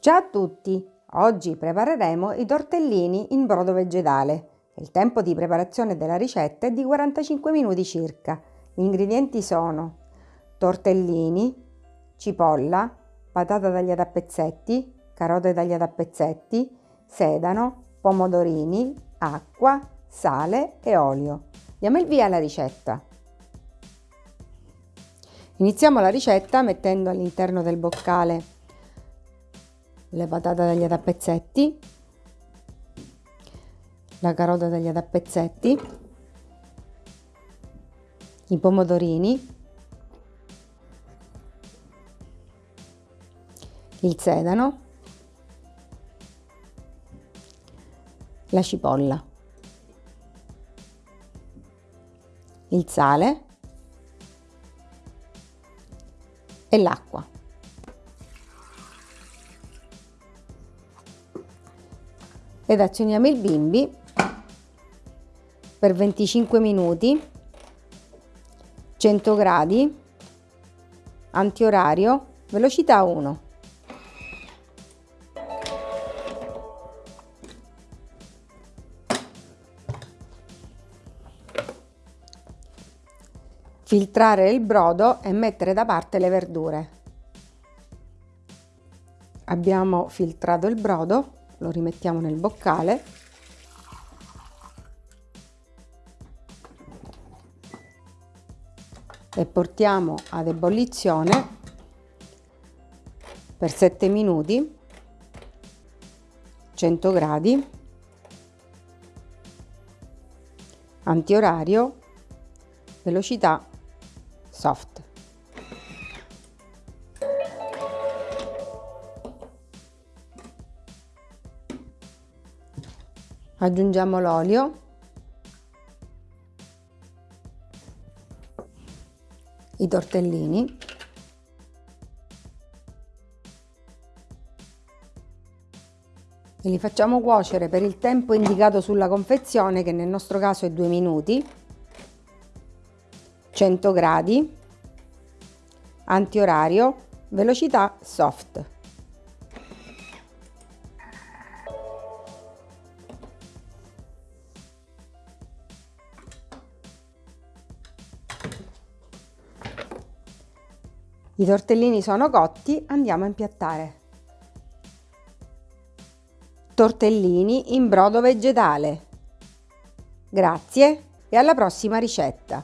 Ciao a tutti! Oggi prepareremo i tortellini in brodo vegetale. Il tempo di preparazione della ricetta è di 45 minuti circa. Gli ingredienti sono tortellini, cipolla, patata tagliata a pezzetti, carote tagliate a pezzetti, sedano, pomodorini, acqua, sale e olio. Diamo il via alla ricetta. Iniziamo la ricetta mettendo all'interno del boccale le patate tagliate a pezzetti, la carota tagliata a pezzetti, i pomodorini, il sedano, la cipolla, il sale. E l'acqua. Ed azioniamo il bimbi per 25 minuti, 100 gradi, antiorario, velocità 1. Filtrare il brodo e mettere da parte le verdure. Abbiamo filtrato il brodo, lo rimettiamo nel boccale. E portiamo ad ebollizione per 7 minuti 100 gradi antiorario velocità soft. Aggiungiamo l'olio. I tortellini. E li facciamo cuocere per il tempo indicato sulla confezione che nel nostro caso è 2 minuti 100 gradi, antiorario, velocità soft. I tortellini sono cotti, andiamo a impiattare. Tortellini in brodo vegetale. Grazie e alla prossima ricetta!